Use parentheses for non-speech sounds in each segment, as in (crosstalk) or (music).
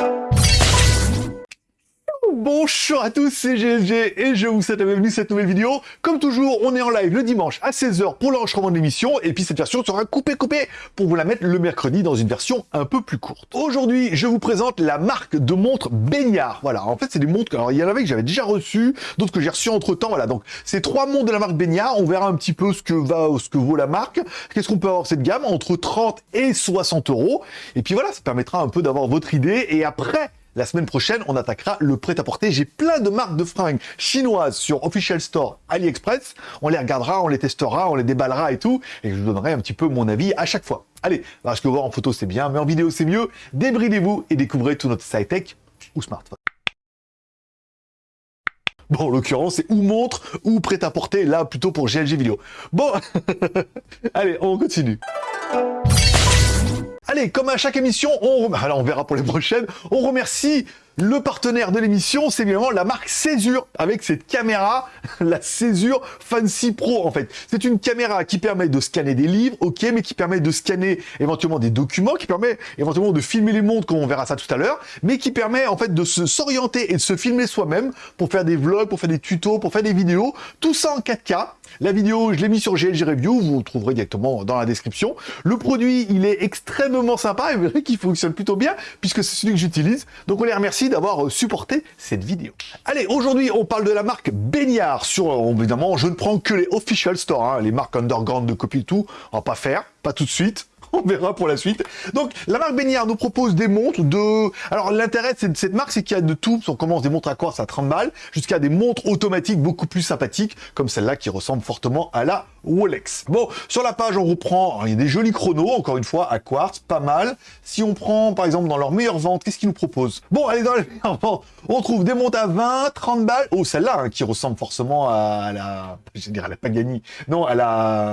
you Bonjour à tous, c'est GLG et je vous souhaite la bienvenue cette nouvelle vidéo. Comme toujours, on est en live le dimanche à 16h pour l'enregistrement de l'émission et puis cette version sera coupée coupée pour vous la mettre le mercredi dans une version un peu plus courte. Aujourd'hui, je vous présente la marque de montres Baignard. Voilà, en fait, c'est des montres, alors il y en avait que j'avais déjà reçu, d'autres que j'ai reçu entre temps. Voilà, donc c'est trois montres de la marque Baignard. On verra un petit peu ce que va, ce que vaut la marque. Qu'est-ce qu'on peut avoir cette gamme? Entre 30 et 60 euros. Et puis voilà, ça permettra un peu d'avoir votre idée et après la semaine prochaine, on attaquera le prêt-à-porter. J'ai plein de marques de fringues chinoises sur Official Store AliExpress. On les regardera, on les testera, on les déballera et tout. Et je vous donnerai un petit peu mon avis à chaque fois. Allez, parce que voir en photo c'est bien, mais en vidéo c'est mieux. Débridez-vous et découvrez tout notre sci-tech ou smartphone. Bon, en l'occurrence, c'est ou montre ou prêt-à-porter, là, plutôt pour GLG vidéo. Bon, (laughs) allez, on continue. Allez, comme à chaque émission, on, alors on verra pour les prochaines, on remercie le partenaire de l'émission, c'est évidemment la marque Césure, avec cette caméra, (laughs) la Césure Fancy Pro, en fait. C'est une caméra qui permet de scanner des livres, ok, mais qui permet de scanner éventuellement des documents, qui permet éventuellement de filmer les montres, comme on verra ça tout à l'heure, mais qui permet en fait de s'orienter et de se filmer soi-même pour faire des vlogs, pour faire des tutos, pour faire des vidéos, tout ça en 4K. La vidéo, je l'ai mis sur GLG Review, vous le trouverez directement dans la description. Le produit, il est extrêmement sympa et vous verrez qu'il fonctionne plutôt bien, puisque c'est celui que j'utilise. Donc on les remercie d'avoir euh, supporté cette vidéo. Allez, aujourd'hui, on parle de la marque Baignard. Sur, euh, évidemment, je ne prends que les official stores, hein, les marques underground de copie tout. On va pas faire, pas tout de suite. (laughs) on verra pour la suite. Donc, la marque Baignard nous propose des montres de... Alors, l'intérêt de cette marque, c'est qu'il y a de tout. On commence des montres à quartz à 30 balles, jusqu'à des montres automatiques beaucoup plus sympathiques, comme celle-là qui ressemble fortement à la Rolex. Bon, sur la page, on reprend, il y a des jolis chronos, encore une fois, à quartz, pas mal. Si on prend, par exemple, dans leur meilleure vente, qu'est-ce qu'ils nous proposent? Bon, allez, dans meilleures ventes, on trouve des montres à 20, 30 balles. Oh, celle-là, hein, qui ressemble forcément à la... Je dire, à la Pagani. Non, à la,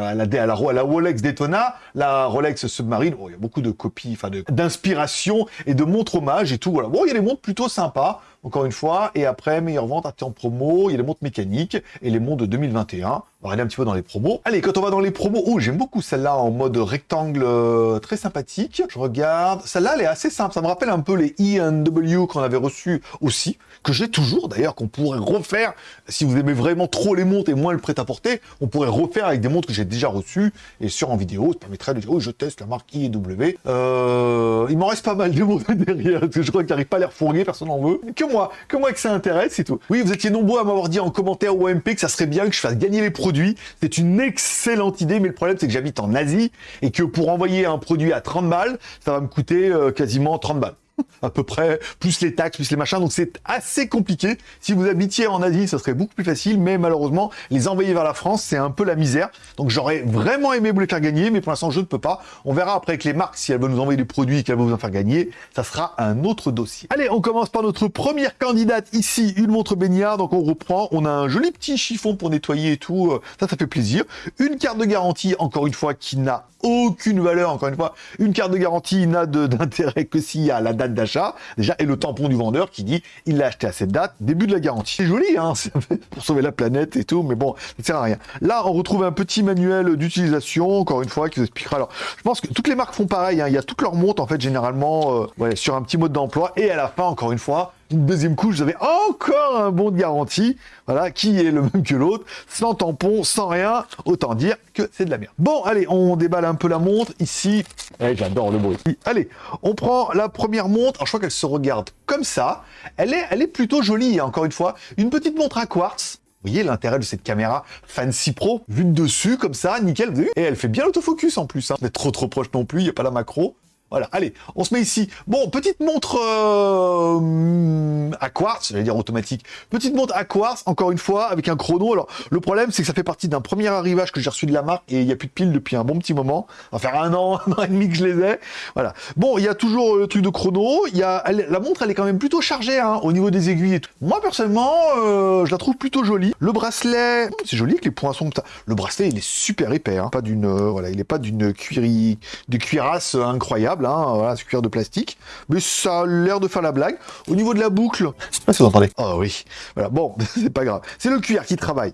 à la, à la, à la Rolex Daytona, la Rolex Submarine. Il y a beaucoup de copies, enfin, d'inspiration et de montres hommage et tout. Voilà. Bon, il y a des montres plutôt sympas encore une fois. Et après, meilleure vente, en promo, il y a les montres mécaniques et les montres de 2021. On va regarder un petit peu dans les promos. Allez, quand on va dans les promos, oh, j'aime beaucoup celle-là en mode rectangle euh, très sympathique. Je regarde. Celle-là, elle est assez simple. Ça me rappelle un peu les E&W qu'on avait reçus aussi, que j'ai toujours d'ailleurs, qu'on pourrait refaire. Si vous aimez vraiment trop les montres et moins le prêt-à-porter, on pourrait refaire avec des montres que j'ai déjà reçues et sur en vidéo. Ça permettrait de dire, oh, je teste la marque E&W. Euh, il m'en reste pas mal de montres (laughs) derrière, parce que je crois qu'il n'arrive pas à les refourguer, personne n'en veut. Que moi, que moi que ça intéresse, c'est tout. Oui, vous étiez nombreux à m'avoir dit en commentaire ou MP que ça serait bien que je fasse gagner les produits. C'est une excellente idée, mais le problème, c'est que j'habite en Asie et que pour envoyer un produit à 30 balles, ça va me coûter euh, quasiment 30 balles (laughs) à peu près, plus les taxes, plus les machins, donc c'est assez compliqué. Si vous habitiez en Asie, ça serait beaucoup plus facile, mais malheureusement, les envoyer vers la France, c'est un peu la misère. Donc j'aurais vraiment aimé vous les faire gagner, mais pour l'instant, je ne peux pas. On verra après avec les marques, si elles veulent nous envoyer des produits qu'elles vont vous en faire gagner, ça sera un autre dossier. Allez, on commence par notre première candidate ici, une montre baignard, donc on reprend, on a un joli petit chiffon pour nettoyer et tout, euh, ça, ça fait plaisir. Une carte de garantie, encore une fois, qui n'a aucune valeur, encore une fois. Une carte de garantie n'a (laughs) d'intérêt que s'il y a la date d'achat, déjà, et le tampon du vendeur qui dit il l'a acheté à cette date, début de la garantie. C'est joli, hein, (laughs) pour sauver la planète et tout, mais bon, ça sert à rien. Là, on retrouve un petit manuel d'utilisation, encore une fois, qui vous expliquera. Alors, je pense que toutes les marques font pareil, hein. il y a toutes leurs montres, en fait, généralement, euh, ouais, sur un petit mode d'emploi, et à la fin, encore une fois, une deuxième couche, vous avez encore un bon de garantie, voilà, qui est le même que l'autre, sans tampon, sans rien, autant dire que c'est de la merde. Bon, allez, on déballe un peu la montre, ici, eh, j'adore le bruit. Allez, on prend la première montre, alors je crois qu'elle se regarde comme ça, elle est, elle est plutôt jolie, hein, encore une fois, une petite montre à quartz, vous voyez l'intérêt de cette caméra Fancy Pro, vue de dessus, comme ça, nickel, vous Et elle fait bien l'autofocus en plus, hein. Vous trop trop proche non plus, il n'y a pas la macro. Voilà, allez, on se met ici. Bon, petite montre euh, à quartz, j'allais dire automatique. Petite montre à quartz, encore une fois, avec un chrono. Alors, le problème, c'est que ça fait partie d'un premier arrivage que j'ai reçu de la marque et il n'y a plus de piles depuis un bon petit moment. Ça va faire un an, (laughs) un an et demi que je les ai. Voilà. Bon, il y a toujours le truc de chrono. La montre, elle est quand même plutôt chargée hein, au niveau des aiguilles et tout. Moi, personnellement, euh, je la trouve plutôt jolie. Le bracelet, c'est joli avec les poinçons que Le bracelet, il est super épais. Hein. Pas d'une, euh, voilà, il n'est pas d'une cuiri... de cuirasse incroyable. Hein, voilà, ce cuir de plastique, mais ça a l'air de faire la blague. Au niveau de la boucle, je sais pas si vous entendez. Oh oui, voilà, bon, (laughs) c'est pas grave. C'est le cuir qui travaille.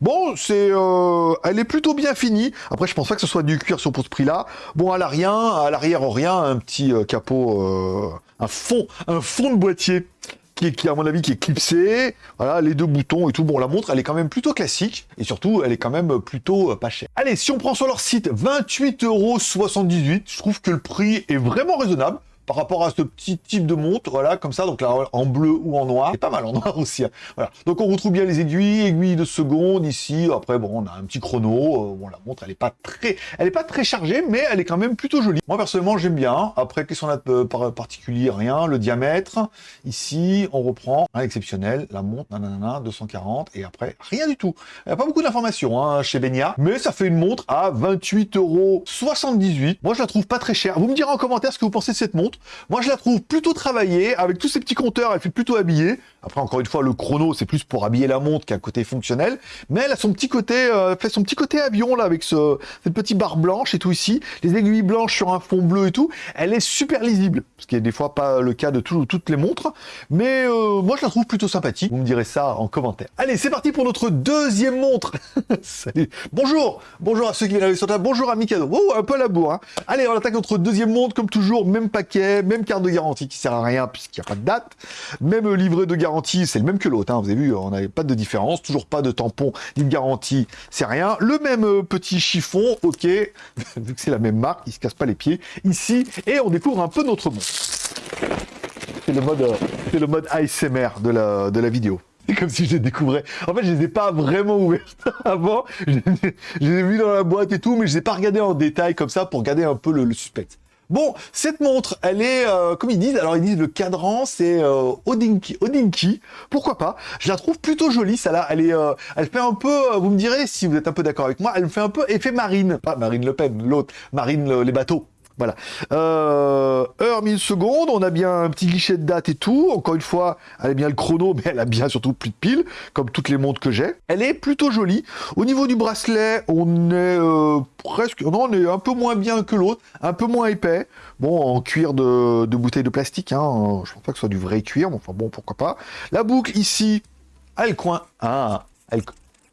Bon, c'est, euh, elle est plutôt bien finie. Après, je pense pas que ce soit du cuir sur pour ce prix-là. Bon, à l'arrière, à l'arrière, rien, un petit euh, capot, euh, un fond, un fond de boîtier qui, qui, à mon avis, qui est clipsé. Voilà, les deux boutons et tout. Bon, la montre, elle est quand même plutôt classique. Et surtout, elle est quand même plutôt euh, pas chère. Allez, si on prend sur leur site 28,78€, je trouve que le prix est vraiment raisonnable par rapport à ce petit type de montre, voilà, comme ça, donc là, en bleu ou en noir, c'est pas mal en noir (laughs) aussi, hein. voilà. Donc on retrouve bien les aiguilles, aiguilles de seconde ici, après, bon, on a un petit chrono, euh, bon, la montre, elle est pas très, elle est pas très chargée, mais elle est quand même plutôt jolie. Moi, personnellement, j'aime bien, après, qu'est-ce qu'on a de particulier? Rien, le diamètre, ici, on reprend, un exceptionnel, la montre, nanana, 240, et après, rien du tout. Il n'y a pas beaucoup d'informations, hein, chez Benia, mais ça fait une montre à 28,78€. Moi, je la trouve pas très chère. Vous me direz en commentaire ce que vous pensez de cette montre, moi, je la trouve plutôt travaillée, avec tous ces petits compteurs, elle fait plutôt habiller. Après, encore une fois, le chrono, c'est plus pour habiller la montre qu'un côté fonctionnel. Mais elle a son petit côté, euh, fait son petit côté avion, là, avec ce, cette petite barre blanche et tout ici. Les aiguilles blanches sur un fond bleu et tout. Elle est super lisible. Ce qui est des fois pas le cas de toutes les montres. Mais euh, moi, je la trouve plutôt sympathique. Vous me direz ça en commentaire. Allez, c'est parti pour notre deuxième montre. (laughs) Bonjour. Bonjour à ceux qui viennent sur table. Bonjour à Mikado. Oh, un peu à la bourre. Hein. Allez, on attaque notre deuxième montre, comme toujours, même paquet même carte de garantie qui sert à rien puisqu'il n'y a pas de date, même livret de garantie, c'est le même que l'autre, hein. vous avez vu, on n'avait pas de différence, toujours pas de tampon ni de garantie, c'est rien. Le même euh, petit chiffon, ok, (laughs) vu que c'est la même marque, il se casse pas les pieds, ici, et on découvre un peu notre monde. C'est le mode, euh, c'est le mode ASMR de la, de la vidéo. C'est comme si je les découvrais. En fait, je les ai pas vraiment ouvertes (laughs) avant. Je les ai dans la boîte et tout, mais je les ai pas regardés en détail comme ça pour garder un peu le, le. Bon, cette montre, elle est, euh, comme ils disent, alors ils disent le cadran, c'est euh, Odinki, Odinki, pourquoi pas? Je la trouve plutôt jolie, ça là, elle est, euh, elle fait un peu, vous me direz si vous êtes un peu d'accord avec moi, elle me fait un peu effet marine, pas Marine Le Pen, l'autre, Marine les bateaux, voilà. Euh, heure, secondes, on a bien un petit guichet de date et tout. Encore une fois, elle a bien le chrono, (laughs) mais elle a bien surtout plus de piles, comme toutes les montres que j'ai. Elle est plutôt jolie. Au niveau du bracelet, on est euh, presque... Non, on est un peu moins bien que l'autre, un peu moins épais. Bon, en cuir de, bouteille de plastique, hein. je pense pas que ce soit du vrai cuir, mais enfin bon, pourquoi pas. La boucle ici, elle coin... Ah, elle,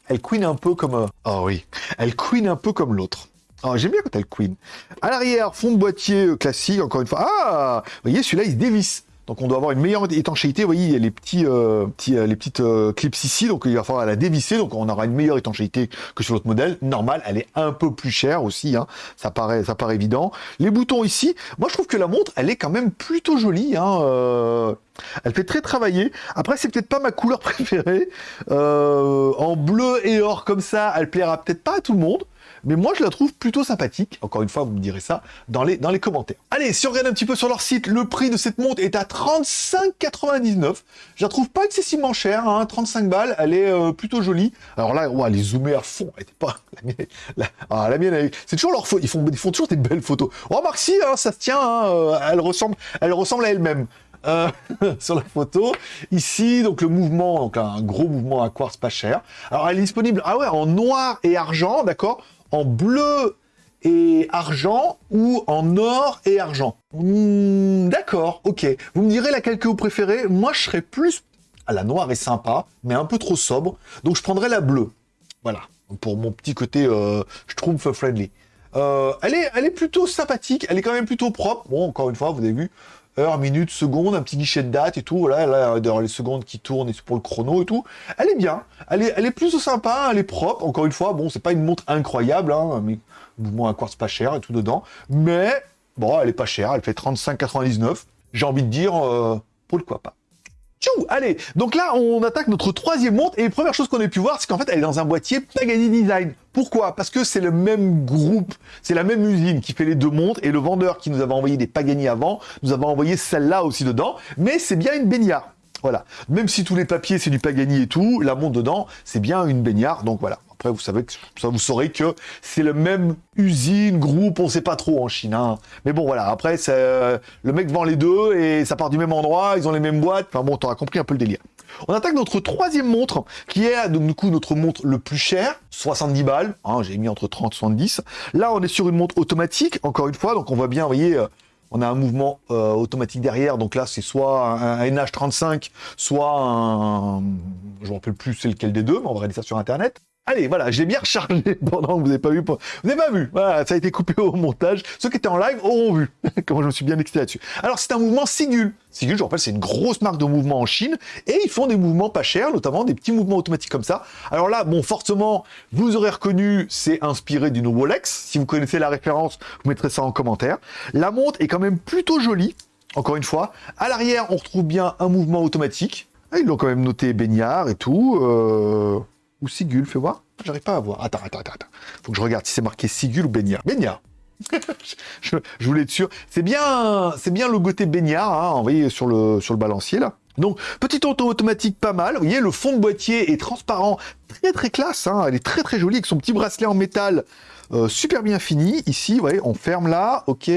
elle un peu comme... Oh oui, elle queen un peu comme l'autre. Oh, j'aime bien quand elle queen. À l'arrière, fond de boîtier euh, classique, encore une fois. Ah Vous voyez, celui-là, il se dévisse. Donc on doit avoir une meilleure étanchéité. Vous voyez, il y a les petits, euh, euh, les petites clips ici, donc il va falloir la dévisser. Donc on aura une meilleure étanchéité que sur l'autre modèle. Normal, elle est un peu plus chère aussi. Hein. Ça paraît, ça paraît évident. Les boutons ici, moi je trouve que la montre, elle est quand même plutôt jolie. Hein. Elle fait très travailler. Après, c'est peut-être pas ma couleur préférée. en bleu et or comme ça, elle plaira peut-être pas à tout le monde mais moi je la trouve plutôt sympathique. Encore une fois, vous me direz ça dans les, dans les commentaires. Allez, si on regarde un petit peu sur leur site, le prix de cette montre est à 35,99. Je la trouve pas excessivement chère, hein, 35 balles, elle est euh, plutôt jolie. Alors là, ouais, elle est zoomée à fond, pas... La mienne, ah, c'est toujours leur faute, ils font, ils font toujours des belles photos. Remarque si, hein, ça se tient, hein, euh, elle, ressemble, elle ressemble à elle-même. Euh, (laughs) sur la photo. Ici, donc le mouvement, donc un gros mouvement à quartz pas cher. Alors elle est disponible, ah ouais, en noir et argent, d'accord? En bleu et argent ou en or et argent. Hmm, d'accord, ok. Vous me direz laquelle que vous préférez. Moi, je serais plus... à la noire est sympa, mais un peu trop sobre. Donc, je prendrais la bleue. Voilà, pour mon petit côté euh, Schtroumpf friendly. Euh, elle, est, elle est plutôt sympathique, elle est quand même plutôt propre. Bon, encore une fois, vous avez vu, heure, minute, seconde, un petit guichet de date et tout. Voilà, là, dans les secondes qui tournent et pour le chrono et tout. Elle est bien. Elle est, elle est plutôt sympa, elle est propre. Encore une fois, bon, c'est pas une montre incroyable, hein, mais mouvement à quartz pas cher et tout dedans. Mais, bon, elle est pas chère. Elle fait 35,99. J'ai envie de dire, euh, pourquoi pas. Tchou Allez, donc là, on attaque notre troisième montre, et première chose qu'on a pu voir, c'est qu'en fait, elle est dans un boîtier Pagani Design. Pourquoi? Parce que c'est le même groupe, c'est la même usine qui fait les deux montres, et le vendeur qui nous avait envoyé des Pagani avant, nous avait envoyé celle-là aussi dedans, mais c'est bien une baignard. Voilà. Même si tous les papiers, c'est du Pagani et tout, la montre dedans, c'est bien une baignard, donc voilà. Après, vous savez que ça, vous saurez que c'est le même usine, groupe, on sait pas trop en Chine. Hein. Mais bon, voilà. Après, le mec vend les deux et ça part du même endroit, ils ont les mêmes boîtes. Enfin bon, t'auras compris un peu le délire. On attaque notre troisième montre, qui est donc du coup notre montre le plus cher, 70 balles. Hein, J'ai mis entre 30 et 70. Là, on est sur une montre automatique, encore une fois, donc on voit bien, vous voyez, euh, On a un mouvement euh, automatique derrière, donc là c'est soit un, NH35, soit un... Je ne me rappelle plus c'est lequel des deux, mais on va regarder ça sur Internet. Allez, voilà, j'ai bien rechargé (laughs) pendant que vous n'avez pas vu. Vous n'avez pas vu, voilà, ça a été coupé au montage. Ceux qui étaient en live auront vu (laughs) comment je me suis bien excité là-dessus. Alors, c'est un mouvement Sigul. Sigul, je rappelle, c'est une grosse marque de mouvement en Chine, et ils font des mouvements pas chers, notamment des petits mouvements automatiques comme ça. Alors là, bon, forcément, vous aurez reconnu, c'est inspiré d'une Rolex. Si vous connaissez la référence, vous mettrez ça en commentaire. La montre est quand même plutôt jolie, encore une fois. À l'arrière, on retrouve bien un mouvement automatique. Ah, ils l'ont quand même noté baignard et tout. Euh... Ou Sigul, fais voir. J'arrive pas à voir. Attends, attends, attends. Faut que je regarde si c'est marqué Sigul ou Baignard. Baignard. (laughs) je, voulais être sûr. C'est bien, c'est bien le côté baignard, hein, envoyé sur le, sur le balancier, là. Donc, petite auto automatique pas mal. Vous voyez, le fond de boîtier est transparent, très très classe. Hein. Elle est très très jolie avec son petit bracelet en métal euh, super bien fini. Ici, vous voyez, on ferme là, ok.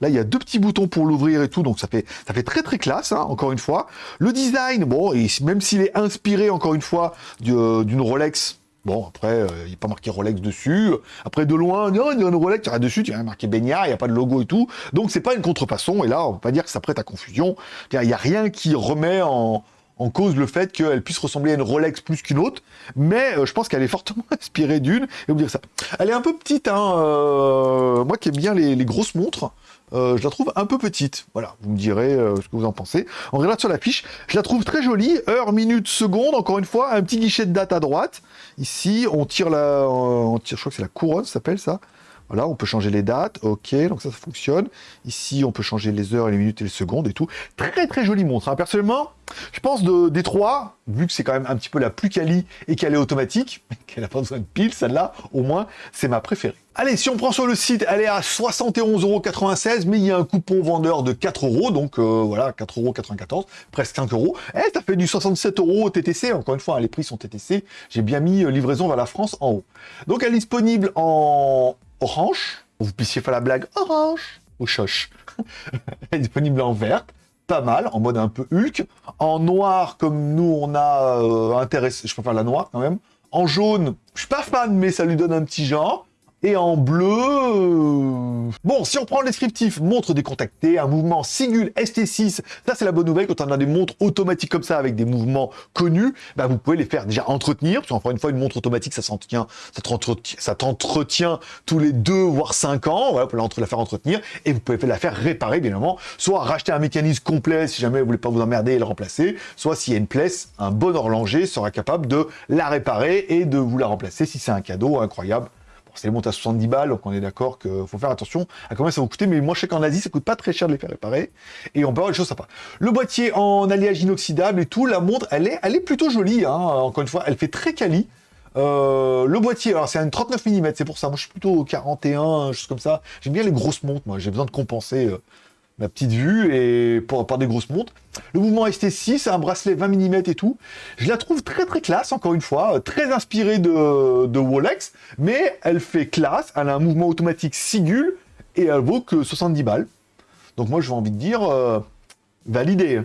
Là, il y a deux petits boutons pour l'ouvrir et tout, donc ça fait, ça fait très très classe, hein, encore une fois. Le design, bon, et même s'il est inspiré, encore une fois, d'une Rolex, Bon, après, euh, il n'y a pas marqué Rolex dessus. Après, de loin, non, il y a une Rolex, il y a dessus, il y a marqué Baignard, il n'y a pas de logo et tout. Donc, c'est pas une contrefaçon. Et là, on peut pas dire que ça prête à confusion. Il n'y a rien qui remet en, en cause le fait qu'elle puisse ressembler à une Rolex plus qu'une autre, mais euh, je pense qu'elle est fortement (laughs) inspirée d'une, et vous dire ça. Elle est un peu petite, hein, euh, moi qui aime bien les, grosses montres, euh, je la trouve un peu petite. Voilà, vous me direz ce que vous en pensez. On regarde sur la fiche, je la trouve très jolie, heure, minute, seconde, encore une fois, un petit guichet de date à droite. Ici, on tire la... Je crois que c'est la couronne, ça s'appelle ça voilà, on peut changer les dates, ok, donc ça, ça fonctionne. Ici, on peut changer les heures, les minutes et les secondes et tout. Très, très jolie montre. Hein. Personnellement, je pense de, des trois, vu que c'est quand même un petit peu la plus quali et qu'elle est automatique, (laughs) qu'elle n'a pas besoin de pile, celle-là, au moins, c'est ma préférée. Allez, si on prend sur le site, elle est à 71,96€, mais il y a un coupon vendeur de 4 euros, donc euh, voilà, 4,94€, presque 5 euros. Eh, ça fait du 67 euros TTC, encore une fois, hein, les prix sont TTC. J'ai bien mis euh, livraison vers la France en haut. Donc elle est disponible en orange, vous puissiez faire la blague orange ou choche. (laughs) Elle est disponible en verte, pas mal, en mode un peu Hulk. En noir, comme nous, on a euh, intéressé, je préfère la noire quand même. En jaune, je suis pas fan, mais ça lui donne un petit genre. Et en bleu... Euh, bon, si on prend le descriptif, montre décontactée, un mouvement Sigul ST6, ça c'est la bonne nouvelle, quand on a des montres automatiques comme ça, avec des mouvements connus, bah, vous pouvez les faire déjà entretenir, parce qu'encore une fois, une montre automatique, ça s'entretient, ça t'entretient tous les deux, voire cinq ans, vous pouvez la faire entretenir, et vous pouvez la faire réparer, bien évidemment, soit racheter un mécanisme complet, si jamais vous voulez pas vous emmerder et le remplacer, soit s'il y a une place, un bon horloger sera capable de la réparer et de vous la remplacer si c'est un cadeau incroyable c'est monte à 70 balles, donc on est d'accord qu'il faut faire attention à combien ça va coûter, mais moi je sais qu'en Asie ça coûte pas très cher de les faire réparer, et on peut avoir des choses sympas. Le boîtier en alliage inoxydable et tout, la montre elle est, plutôt jolie, hein. encore une fois, elle fait très quali. Euh, le boîtier, alors c'est un 39 mm, c'est pour ça, moi je suis plutôt 41, chose comme ça, j'aime bien les grosses montres, moi j'ai besoin de compenser euh, ma petite vue et pour, par des grosses montres. Le mouvement ST6, un bracelet 20 mm et tout. Je la trouve très très classe, encore une fois, très inspirée de, de Rolex, mais elle fait classe, elle a un mouvement automatique Sigul et elle vaut que 70 balles. Donc moi, j'ai envie de dire, euh, validé.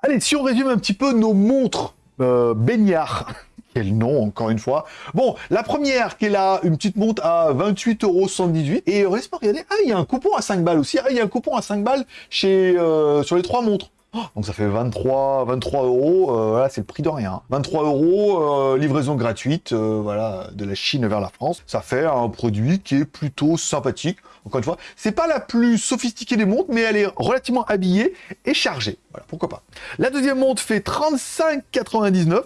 Allez, si on résume un petit peu nos montres euh, baignards, (laughs) quel nom, encore une fois. Bon, la première qui est là, une petite montre à 28,78€. Et regardez, ah, il y a un coupon à 5 balles aussi. Ah, il y a un coupon à 5 balles chez, euh, sur les trois montres. Oh, donc ça fait 23, 23 euros, euh, voilà, c'est le prix de rien. 23 euros, euh, livraison gratuite, voilà, de la Chine vers la France. Ça fait un produit qui est plutôt sympathique. Encore une fois, c'est pas la plus sophistiquée des montres, mais elle est relativement habillée et chargée. Voilà, pourquoi pas. La deuxième montre fait 35,99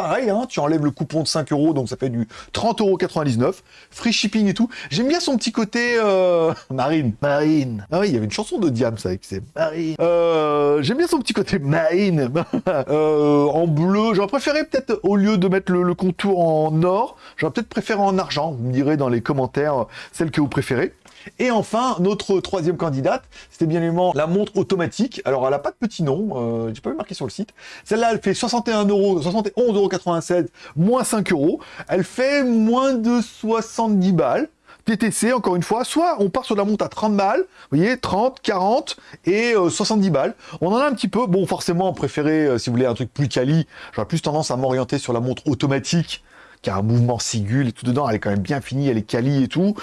pareil, hein, tu enlèves le coupon de 5 euros, donc ça fait du 30,99€, free shipping et tout. J'aime bien son petit côté euh, (laughs) marine. Marine. Ah oui, il y avait une chanson de Diams avec c'est marine. Euh, J'aime bien son petit côté (laughs) marine. euh, en bleu, j'aurais préféré peut-être, au lieu de mettre le, contour en or, j'aurais peut-être préféré en argent. Vous me direz dans les commentaires celle que vous préférez. Et enfin, notre troisième candidate, c'était bien évidemment la montre automatique. Alors, elle n'a pas de petit nom, euh, j'ai pas vu marqué sur le site. Celle-là, elle fait 61 euros, 71,96 moins 5 euros. Elle fait moins de 70 balles. TTC, encore une fois, soit on part sur la montre à 30 balles, vous voyez, 30, 40 et 70 euh, balles. On en a un petit peu, bon, forcément, préféré, euh, si vous voulez un truc plus quali, j'aurais plus tendance à m'orienter sur la montre automatique qui a un mouvement sigule et tout dedans. Elle est quand même bien finie, elle est quali et tout.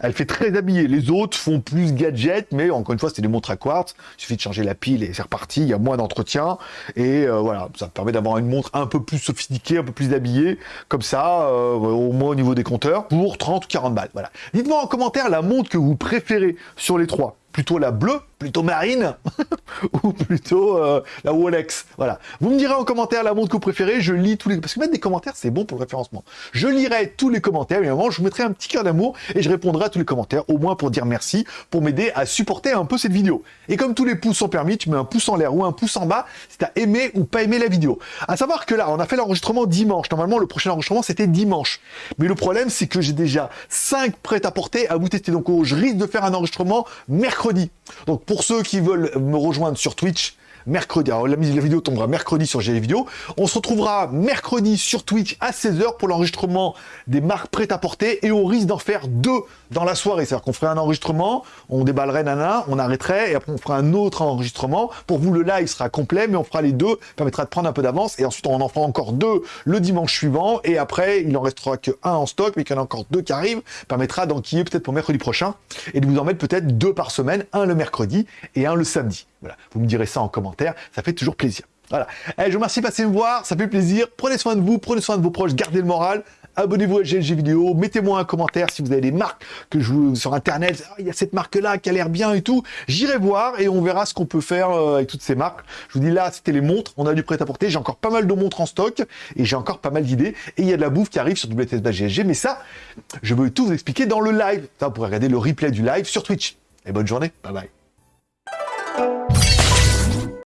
Elle fait très habillée. Les autres font plus gadget, mais encore une fois, c'est des montres à quartz. Il suffit de changer la pile et c'est reparti. Il y a moins d'entretien. Et euh, voilà, ça permet d'avoir une montre un peu plus sophistiquée, un peu plus habillée, comme ça, euh, au moins au niveau des compteurs, pour 30 ou 40 balles. Voilà. Dites-moi en commentaire la montre que vous préférez sur les trois plutôt la bleue, plutôt marine, (laughs) ou plutôt euh, la Rolex. Voilà. Vous me direz en commentaire la montre que vous préférez, je lis tous les... Parce que mettre des commentaires, c'est bon pour le référencement. Je lirai tous les commentaires, évidemment, je vous mettrai un petit cœur d'amour, et je répondrai à tous les commentaires, au moins pour dire merci, pour m'aider à supporter un peu cette vidéo. Et comme tous les pouces sont permis, tu mets un pouce en l'air ou un pouce en bas si t'as aimé ou pas aimé la vidéo. À savoir que là, on a fait l'enregistrement dimanche. Normalement, le prochain enregistrement, c'était dimanche. Mais le problème, c'est que j'ai déjà 5 prêts à porter à vous tester. Donc, je risque de faire un enregistrement mercredi donc pour ceux qui veulent me rejoindre sur Twitch, mercredi. Alors la, la vidéo tombera mercredi sur GL. On se retrouvera mercredi sur Twitch à 16h pour l'enregistrement des marques prêtes à porter et on risque d'en faire deux dans la soirée. C'est-à-dire qu'on ferait un enregistrement, on déballerait nana, on arrêterait et après on fera un autre enregistrement. Pour vous, le live sera complet, mais on fera les deux, permettra de prendre un peu d'avance et ensuite on en fera encore deux le dimanche suivant et après il en restera que un en stock, mais qu'il y en a encore deux qui arrivent, permettra d'enquiller peut-être pour mercredi prochain et de vous en mettre peut-être deux par semaine, un le mercredi et un le samedi. Voilà, vous me direz ça en commentaire, ça fait toujours plaisir. Voilà. Je vous remercie de passer me voir, ça fait plaisir. Prenez soin de vous, prenez soin de vos proches, gardez le moral. Abonnez-vous à GLG Vidéo, mettez-moi un commentaire si vous avez des marques que je vous sur internet, ah, il y a cette marque-là qui a l'air bien et tout. J'irai voir et on verra ce qu'on peut faire euh, avec toutes ces marques. Je vous dis là, c'était les montres, on a du prêt-à-porter, j'ai encore pas mal de montres en stock et j'ai encore pas mal d'idées. Et il y a de la bouffe qui arrive sur WTS GLG, mais ça, je veux tout vous expliquer dans le live. Ça, vous pourrez regarder le replay du live sur Twitch. Et bonne journée, bye bye.